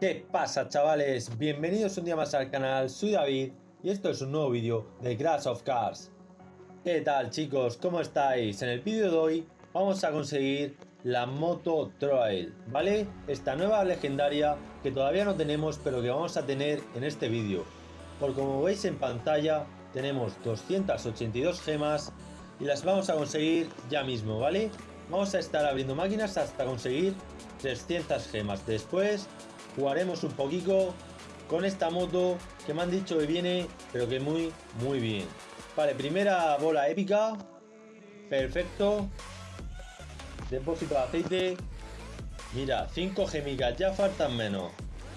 ¿Qué pasa chavales? Bienvenidos un día más al canal, soy David y esto es un nuevo vídeo de Crash of Cars. ¿Qué tal chicos? ¿Cómo estáis? En el vídeo de hoy vamos a conseguir la Moto Trail, ¿vale? Esta nueva legendaria que todavía no tenemos pero que vamos a tener en este vídeo. Por como veis en pantalla tenemos 282 gemas y las vamos a conseguir ya mismo, ¿vale? Vamos a estar abriendo máquinas hasta conseguir 300 gemas. Después jugaremos un poquito con esta moto que me han dicho que viene, pero que muy, muy bien. Vale, primera bola épica. Perfecto. Depósito de aceite. Mira, 5 gemigas, ya faltan menos.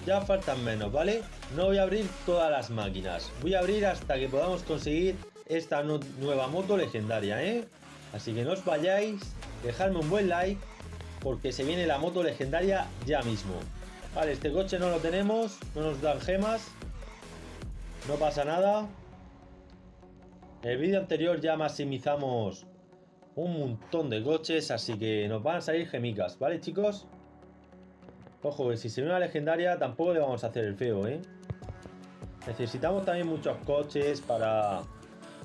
Ya faltan menos, ¿vale? No voy a abrir todas las máquinas. Voy a abrir hasta que podamos conseguir esta nueva moto legendaria, ¿eh? Así que no os vayáis. Dejadme un buen like. Porque se viene la moto legendaria ya mismo. Vale, este coche no lo tenemos, no nos dan gemas. No pasa nada. En el vídeo anterior ya maximizamos un montón de coches, así que nos van a salir gemicas, ¿vale chicos? Ojo, que si se ve una legendaria tampoco le vamos a hacer el feo, ¿eh? Necesitamos también muchos coches para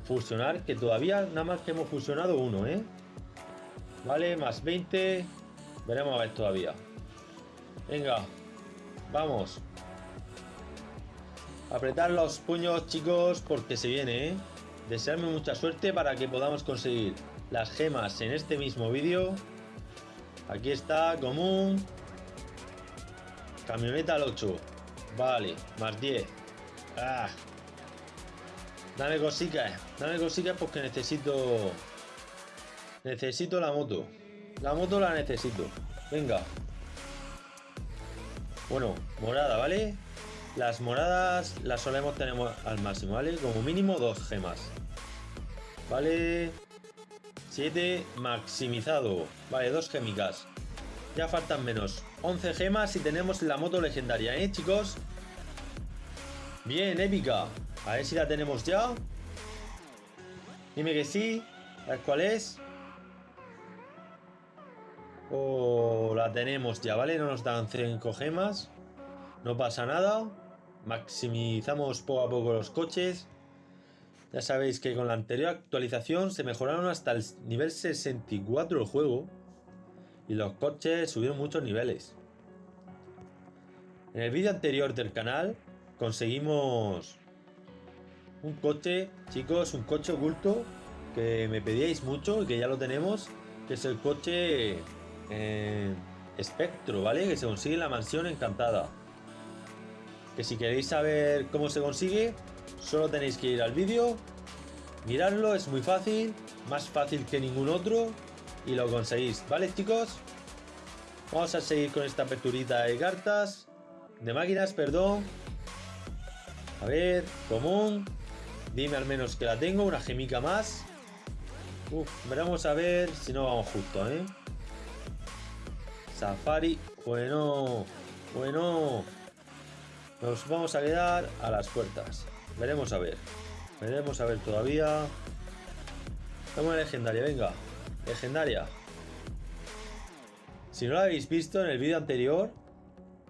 fusionar, que todavía nada más que hemos fusionado uno, ¿eh? Vale, más 20. Veremos a ver todavía. Venga, Vamos. Apretar los puños, chicos, porque se viene, ¿eh? Desearme mucha suerte para que podamos conseguir las gemas en este mismo vídeo. Aquí está, común. Camioneta al 8. Vale, más 10. Ah. Dame cositas, dame cositas porque necesito... Necesito la moto. La moto la necesito. Venga. Bueno, morada, ¿vale? Las moradas las solemos tener al máximo, ¿vale? Como mínimo dos gemas. Vale. 7 maximizado. Vale, dos gémicas. Ya faltan menos. 11 gemas y tenemos la moto legendaria, ¿eh, chicos? Bien, épica. A ver si la tenemos ya. Dime que sí. A ver cuál es. O la tenemos ya, ¿vale? No nos dan 5 gemas. No pasa nada. Maximizamos poco a poco los coches. Ya sabéis que con la anterior actualización se mejoraron hasta el nivel 64 el juego. Y los coches subieron muchos niveles. En el vídeo anterior del canal conseguimos un coche, chicos, un coche oculto que me pedíais mucho y que ya lo tenemos, que es el coche espectro, ¿vale? Que se consigue en la mansión encantada. Que si queréis saber cómo se consigue, solo tenéis que ir al vídeo, mirarlo, es muy fácil, más fácil que ningún otro, y lo conseguís, ¿vale chicos? Vamos a seguir con esta aperturita de cartas, de máquinas, perdón. A ver, común, dime al menos que la tengo, una gemica más. Uf, veremos a ver si no vamos justo, ¿eh? Safari. Bueno, bueno. Nos vamos a quedar a las puertas. Veremos a ver. Veremos a ver todavía. Vamos a legendaria, venga. Legendaria. Si no lo habéis visto en el vídeo anterior,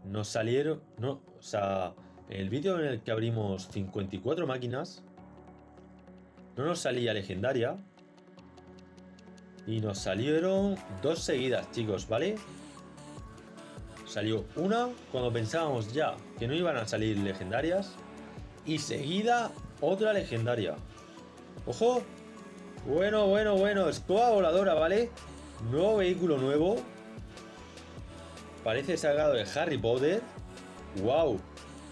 nos salieron... No, o sea, en el vídeo en el que abrimos 54 máquinas, no nos salía legendaria. Y nos salieron dos seguidas, chicos, ¿vale? Salió una cuando pensábamos ya que no iban a salir legendarias. Y seguida otra legendaria. ¡Ojo! Bueno, bueno, bueno. Escoba voladora, ¿vale? Nuevo vehículo nuevo. Parece sacado de Harry Potter. ¡Wow!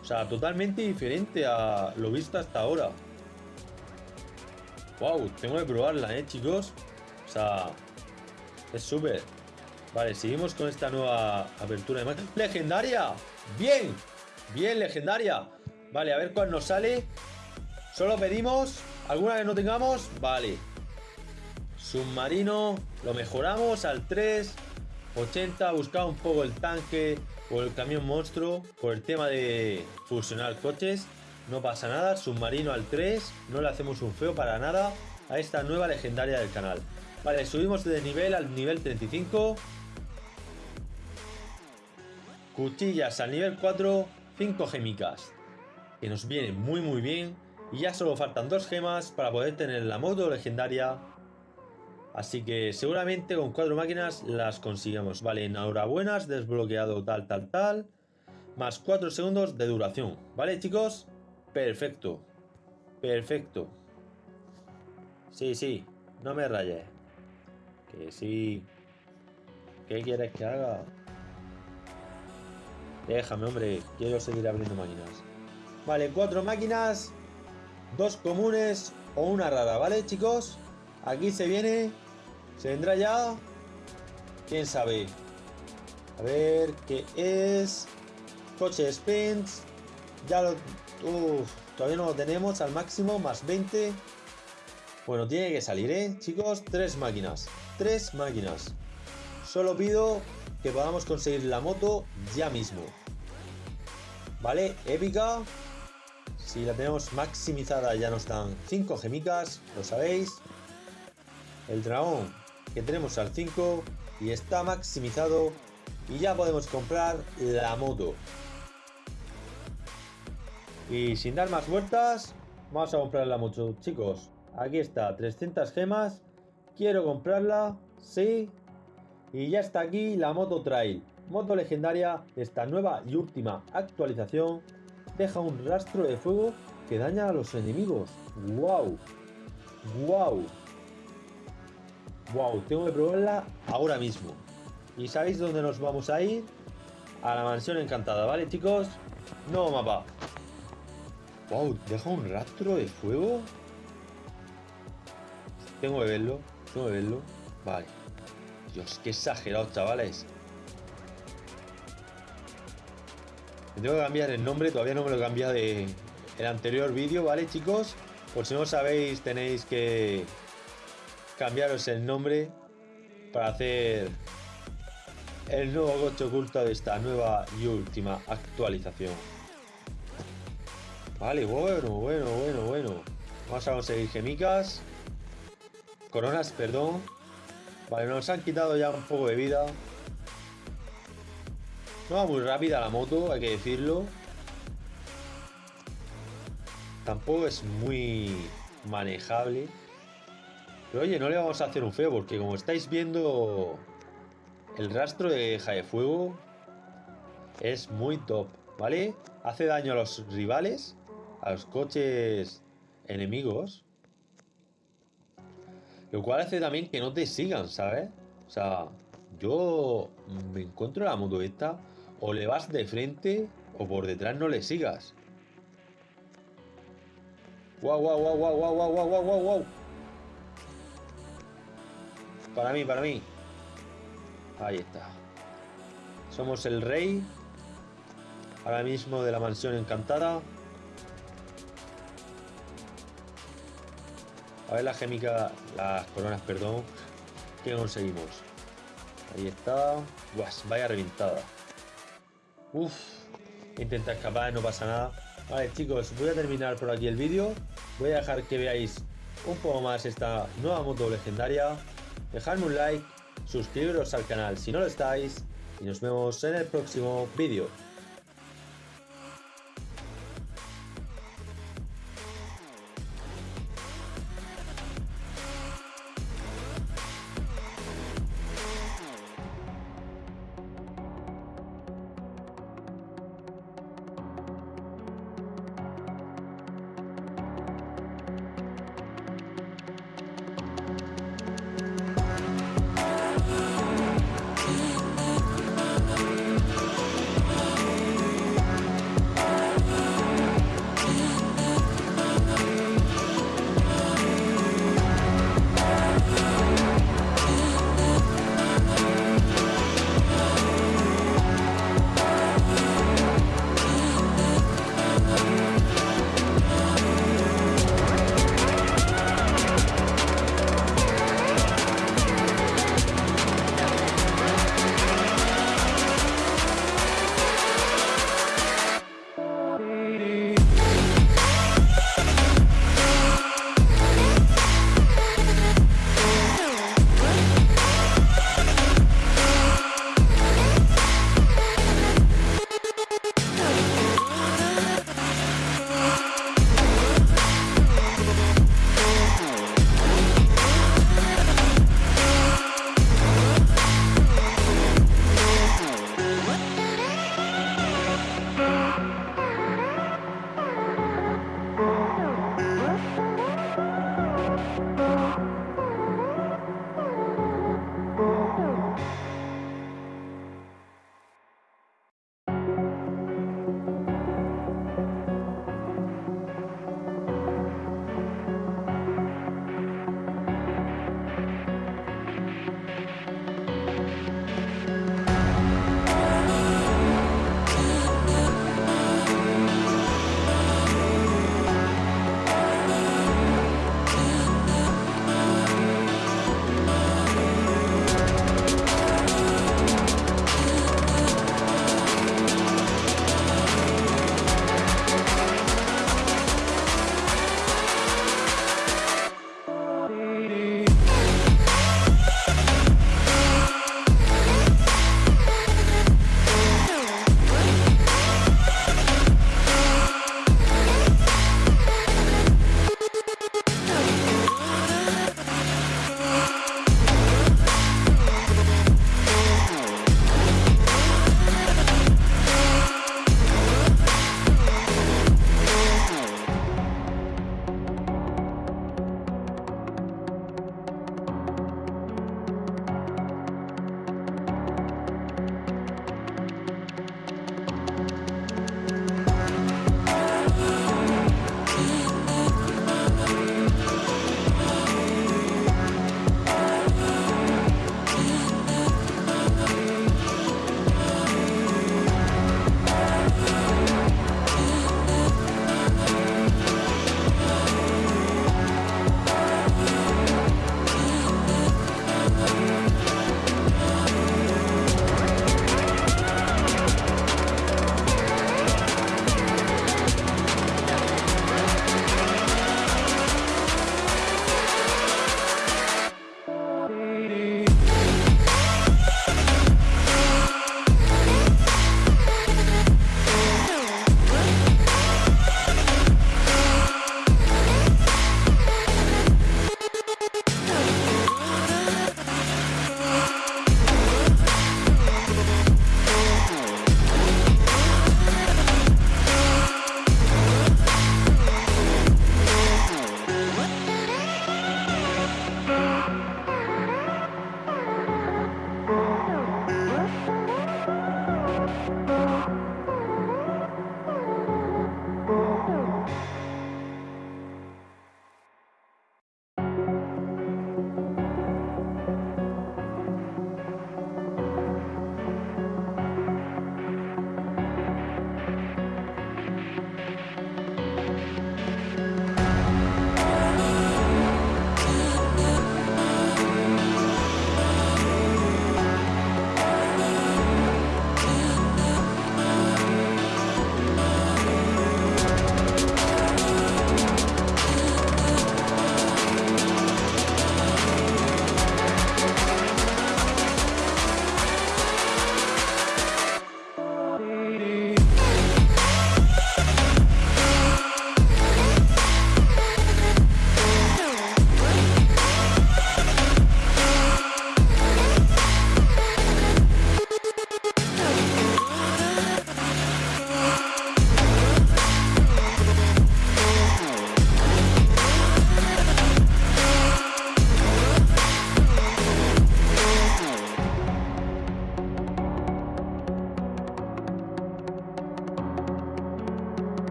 O sea, totalmente diferente a lo visto hasta ahora. ¡Wow! Tengo que probarla, ¿eh, chicos? O sea, es súper. Vale, seguimos con esta nueva apertura de ¡Legendaria! ¡Bien! ¡Bien, legendaria! Vale, a ver cuál nos sale. Solo pedimos. ¿Alguna que no tengamos? Vale. Submarino. Lo mejoramos al 3. 80. Buscaba un poco el tanque o el camión monstruo. Por el tema de fusionar coches. No pasa nada. Submarino al 3. No le hacemos un feo para nada. a esta nueva legendaria del canal. Vale, subimos de nivel al nivel 35. Cuchillas al nivel 4, 5 gemicas. Que nos viene muy muy bien. Y ya solo faltan dos gemas para poder tener la moto legendaria. Así que seguramente con cuatro máquinas las consigamos. Vale, enhorabuena, desbloqueado tal, tal, tal. Más 4 segundos de duración. ¿Vale, chicos? Perfecto. Perfecto. Sí, sí. No me rayes. Que sí. ¿Qué quieres que haga? Déjame, hombre. Quiero seguir abriendo máquinas. Vale, cuatro máquinas. Dos comunes o una rara, ¿vale, chicos? Aquí se viene. ¿Se vendrá ya? ¿Quién sabe? A ver, ¿qué es? Coche spins. Ya lo... Uf, todavía no lo tenemos al máximo, más 20. Bueno, tiene que salir, ¿eh? Chicos, tres máquinas. Tres máquinas. Solo pido que podamos conseguir la moto ya mismo. ¿Vale? Épica. Si la tenemos maximizada ya nos dan 5 gemicas, lo sabéis. El dragón que tenemos al 5 y está maximizado y ya podemos comprar la moto. Y sin dar más vueltas, vamos a comprar la moto, chicos. Aquí está, 300 gemas. Quiero comprarla, sí. Y ya está aquí la moto trail. Moto legendaria, esta nueva y última actualización deja un rastro de fuego que daña a los enemigos. ¡Wow! ¡Wow! ¡Wow! Tengo que probarla ahora mismo. ¿Y sabéis dónde nos vamos a ir? A la mansión encantada, ¿vale chicos? No mapa. ¡Wow! ¿Deja un rastro de fuego? Tengo que verlo. Tengo que verlo. Vale. Dios, qué exagerado, chavales. tengo que cambiar el nombre, todavía no me lo he cambiado de el anterior vídeo, ¿vale, chicos? Por si no sabéis, tenéis que cambiaros el nombre para hacer el nuevo coche oculto de esta nueva y última actualización. Vale, bueno, bueno, bueno, bueno. Vamos a conseguir gemicas. Coronas, perdón. Vale, nos han quitado ya un poco de vida. No va muy rápida la moto, hay que decirlo. Tampoco es muy manejable. Pero oye, no le vamos a hacer un feo porque como estáis viendo el rastro de de fuego es muy top, ¿vale? Hace daño a los rivales, a los coches enemigos. Lo cual hace también que no te sigan, ¿sabes? O sea, yo me encuentro la moto esta, o le vas de frente o por detrás no le sigas. Wow, wow, wow, wow, wow, wow, wow, wow. Para mí, para mí. Ahí está. Somos el rey. Ahora mismo de la mansión encantada. A ver la gémica, las coronas, perdón. Que conseguimos? Ahí está. vaya reventada. Uf. Intenta escapar, no pasa nada. Vale, chicos, voy a terminar por aquí el vídeo. Voy a dejar que veáis un poco más esta nueva moto legendaria. Dejadme un like, suscribiros al canal si no lo estáis y nos vemos en el próximo vídeo.